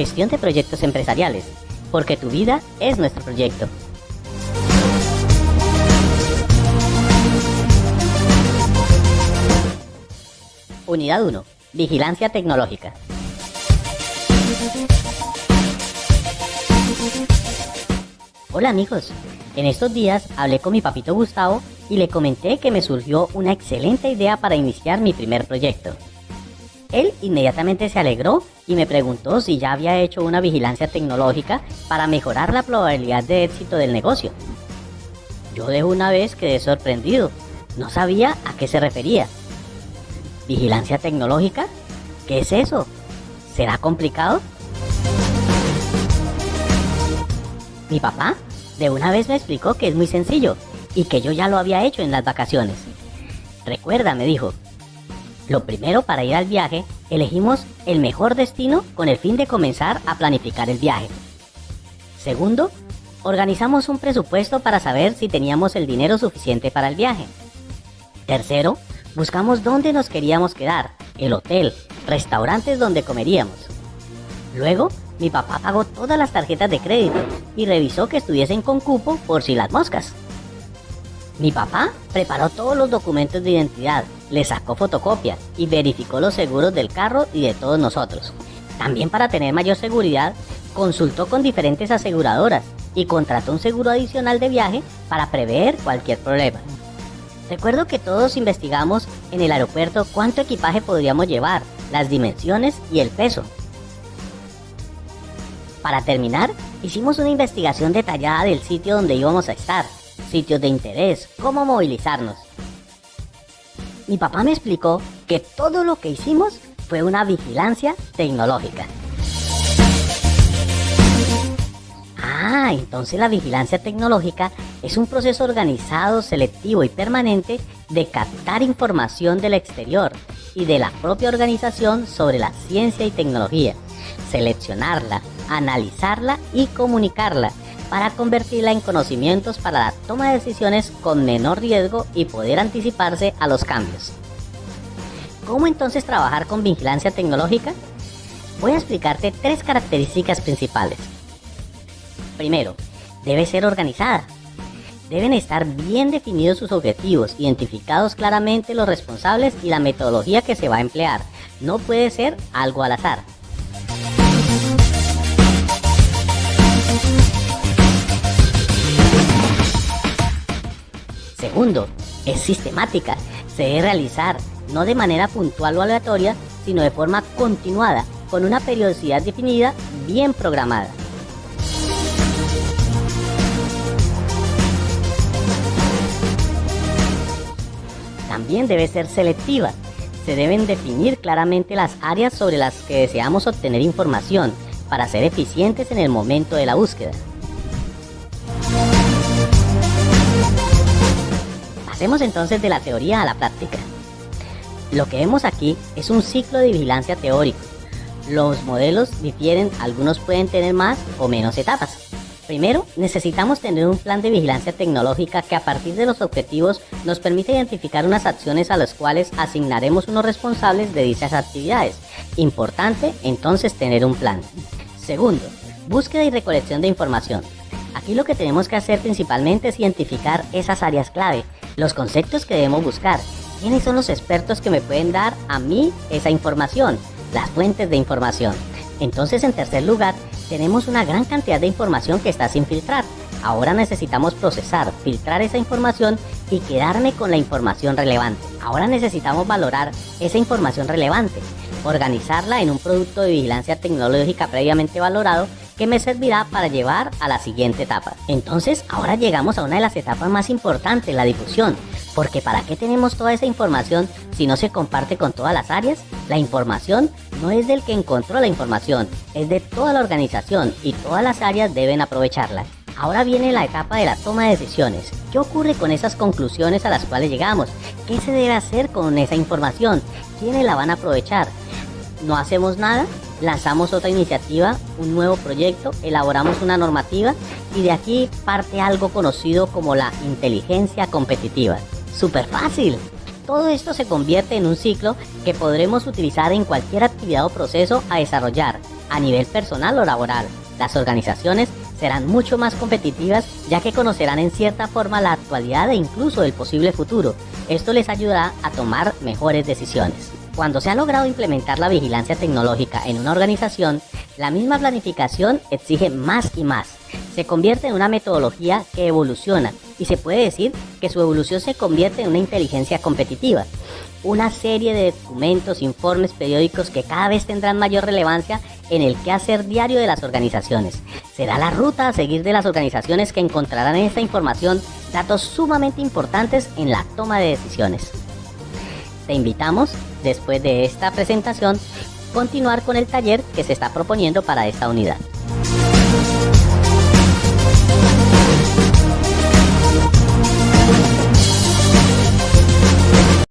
Gestión de proyectos empresariales, porque tu vida es nuestro proyecto. Unidad 1. Vigilancia tecnológica. Hola amigos, en estos días hablé con mi papito Gustavo y le comenté que me surgió una excelente idea para iniciar mi primer proyecto. Él inmediatamente se alegró y me preguntó si ya había hecho una vigilancia tecnológica para mejorar la probabilidad de éxito del negocio. Yo de una vez quedé sorprendido, no sabía a qué se refería. ¿Vigilancia tecnológica? ¿Qué es eso? ¿Será complicado? Mi papá de una vez me explicó que es muy sencillo y que yo ya lo había hecho en las vacaciones. Recuerda, me dijo, lo primero para ir al viaje, elegimos el mejor destino con el fin de comenzar a planificar el viaje. Segundo, organizamos un presupuesto para saber si teníamos el dinero suficiente para el viaje. Tercero, buscamos dónde nos queríamos quedar, el hotel, restaurantes donde comeríamos. Luego, mi papá pagó todas las tarjetas de crédito y revisó que estuviesen con cupo por si las moscas. Mi papá preparó todos los documentos de identidad, le sacó fotocopia y verificó los seguros del carro y de todos nosotros. También para tener mayor seguridad, consultó con diferentes aseguradoras y contrató un seguro adicional de viaje para prever cualquier problema. Recuerdo que todos investigamos en el aeropuerto cuánto equipaje podríamos llevar, las dimensiones y el peso. Para terminar, hicimos una investigación detallada del sitio donde íbamos a estar, sitios de interés, cómo movilizarnos. Mi papá me explicó que todo lo que hicimos fue una vigilancia tecnológica. Ah, entonces la vigilancia tecnológica es un proceso organizado, selectivo y permanente de captar información del exterior y de la propia organización sobre la ciencia y tecnología, seleccionarla, analizarla y comunicarla para convertirla en conocimientos para la toma de decisiones con menor riesgo y poder anticiparse a los cambios. ¿Cómo entonces trabajar con vigilancia tecnológica? Voy a explicarte tres características principales. Primero, debe ser organizada. Deben estar bien definidos sus objetivos, identificados claramente los responsables y la metodología que se va a emplear. No puede ser algo al azar. Es sistemática. Se debe realizar no de manera puntual o aleatoria, sino de forma continuada, con una periodicidad definida bien programada. También debe ser selectiva. Se deben definir claramente las áreas sobre las que deseamos obtener información para ser eficientes en el momento de la búsqueda. Pasemos entonces de la teoría a la práctica. Lo que vemos aquí es un ciclo de vigilancia teórico. Los modelos difieren, algunos pueden tener más o menos etapas. Primero, necesitamos tener un plan de vigilancia tecnológica que a partir de los objetivos nos permite identificar unas acciones a las cuales asignaremos unos responsables de dichas actividades. Importante entonces tener un plan. Segundo, búsqueda y recolección de información. Aquí lo que tenemos que hacer principalmente es identificar esas áreas clave los conceptos que debemos buscar. ¿Quiénes son los expertos que me pueden dar a mí esa información? Las fuentes de información. Entonces, en tercer lugar, tenemos una gran cantidad de información que está sin filtrar. Ahora necesitamos procesar, filtrar esa información y quedarme con la información relevante. Ahora necesitamos valorar esa información relevante, organizarla en un producto de vigilancia tecnológica previamente valorado que me servirá para llevar a la siguiente etapa. Entonces, ahora llegamos a una de las etapas más importantes, la difusión. Porque ¿para qué tenemos toda esa información si no se comparte con todas las áreas? La información no es del que encontró la información, es de toda la organización y todas las áreas deben aprovecharla. Ahora viene la etapa de la toma de decisiones. ¿Qué ocurre con esas conclusiones a las cuales llegamos? ¿Qué se debe hacer con esa información? ¿Quiénes la van a aprovechar? ¿No hacemos nada? Lanzamos otra iniciativa, un nuevo proyecto, elaboramos una normativa y de aquí parte algo conocido como la inteligencia competitiva. Súper fácil. Todo esto se convierte en un ciclo que podremos utilizar en cualquier actividad o proceso a desarrollar A nivel personal o laboral, las organizaciones serán mucho más competitivas ya que conocerán en cierta forma la actualidad e incluso el posible futuro. Esto les ayudará a tomar mejores decisiones. Cuando se ha logrado implementar la vigilancia tecnológica en una organización, la misma planificación exige más y más. Se convierte en una metodología que evoluciona y se puede decir que su evolución se convierte en una inteligencia competitiva. Una serie de documentos, informes, periódicos que cada vez tendrán mayor relevancia en el quehacer diario de las organizaciones. Será la ruta a seguir de las organizaciones que encontrarán en esta información datos sumamente importantes en la toma de decisiones. Te invitamos, después de esta presentación, continuar con el taller que se está proponiendo para esta unidad.